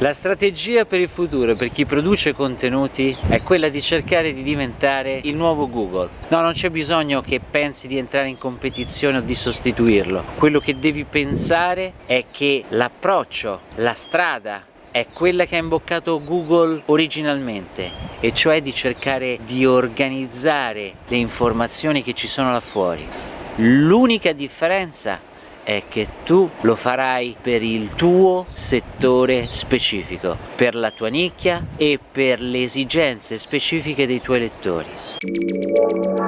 La strategia per il futuro per chi produce contenuti è quella di cercare di diventare il nuovo Google. No, non c'è bisogno che pensi di entrare in competizione o di sostituirlo. Quello che devi pensare è che l'approccio, la strada è quella che ha imboccato Google originalmente e cioè di cercare di organizzare le informazioni che ci sono là fuori. L'unica differenza è che tu lo farai per il tuo settore specifico, per la tua nicchia e per le esigenze specifiche dei tuoi lettori.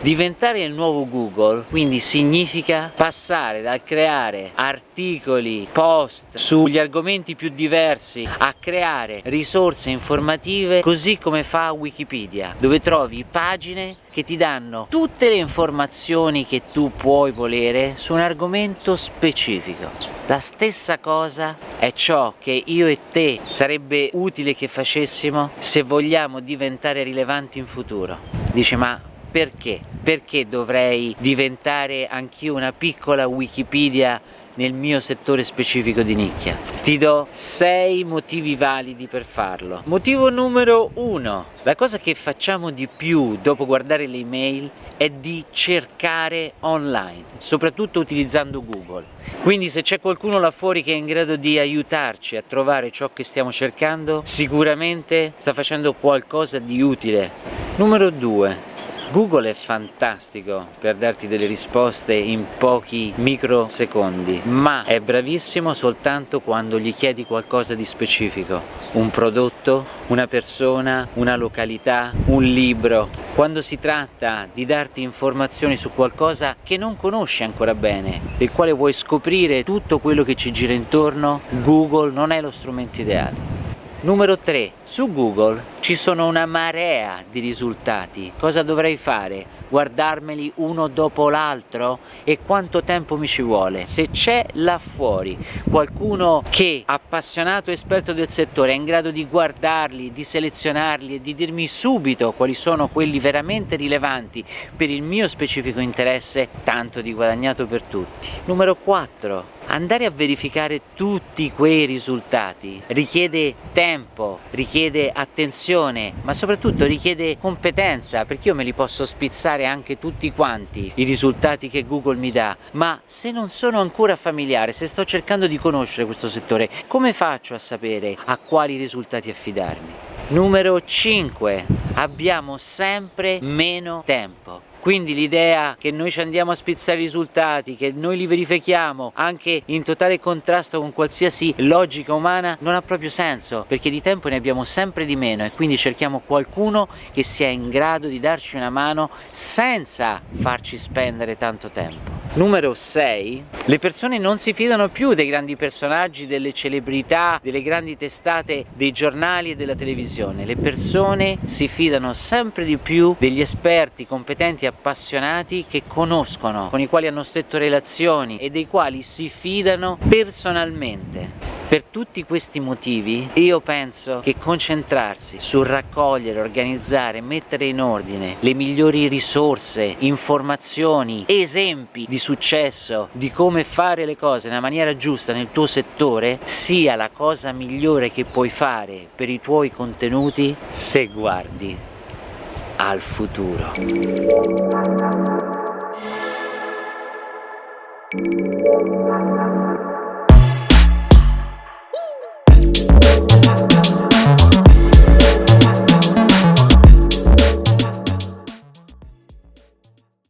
Diventare il nuovo Google quindi significa passare dal creare articoli, post sugli argomenti più diversi a creare risorse informative così come fa Wikipedia dove trovi pagine che ti danno tutte le informazioni che tu puoi volere su un argomento specifico. La stessa cosa è ciò che io e te sarebbe utile che facessimo se vogliamo diventare rilevanti in futuro. Dice ma perché? Perché dovrei diventare anch'io una piccola Wikipedia nel mio settore specifico di nicchia. Ti do 6 motivi validi per farlo. Motivo numero 1. La cosa che facciamo di più dopo guardare le email è di cercare online, soprattutto utilizzando Google. Quindi se c'è qualcuno là fuori che è in grado di aiutarci a trovare ciò che stiamo cercando, sicuramente sta facendo qualcosa di utile. Numero 2 Google è fantastico per darti delle risposte in pochi microsecondi, ma è bravissimo soltanto quando gli chiedi qualcosa di specifico, un prodotto, una persona, una località, un libro. Quando si tratta di darti informazioni su qualcosa che non conosci ancora bene, del quale vuoi scoprire tutto quello che ci gira intorno, Google non è lo strumento ideale. Numero 3. Su Google ci sono una marea di risultati. Cosa dovrei fare? Guardarmeli uno dopo l'altro? E quanto tempo mi ci vuole? Se c'è là fuori qualcuno che, appassionato esperto del settore, è in grado di guardarli, di selezionarli e di dirmi subito quali sono quelli veramente rilevanti per il mio specifico interesse, tanto di guadagnato per tutti. Numero 4 andare a verificare tutti quei risultati richiede tempo, richiede attenzione, ma soprattutto richiede competenza, perché io me li posso spizzare anche tutti quanti i risultati che Google mi dà, ma se non sono ancora familiare, se sto cercando di conoscere questo settore, come faccio a sapere a quali risultati affidarmi? Numero 5. Abbiamo sempre meno tempo. Quindi l'idea che noi ci andiamo a spizzare i risultati, che noi li verifichiamo anche in totale contrasto con qualsiasi logica umana non ha proprio senso perché di tempo ne abbiamo sempre di meno e quindi cerchiamo qualcuno che sia in grado di darci una mano senza farci spendere tanto tempo. Numero 6. Le persone non si fidano più dei grandi personaggi, delle celebrità, delle grandi testate, dei giornali e della televisione. Le persone si fidano sempre di più degli esperti competenti appassionati che conoscono, con i quali hanno stretto relazioni e dei quali si fidano personalmente. Per tutti questi motivi io penso che concentrarsi sul raccogliere, organizzare, mettere in ordine le migliori risorse, informazioni, esempi di successo, di come fare le cose nella maniera giusta nel tuo settore sia la cosa migliore che puoi fare per i tuoi contenuti se guardi al futuro.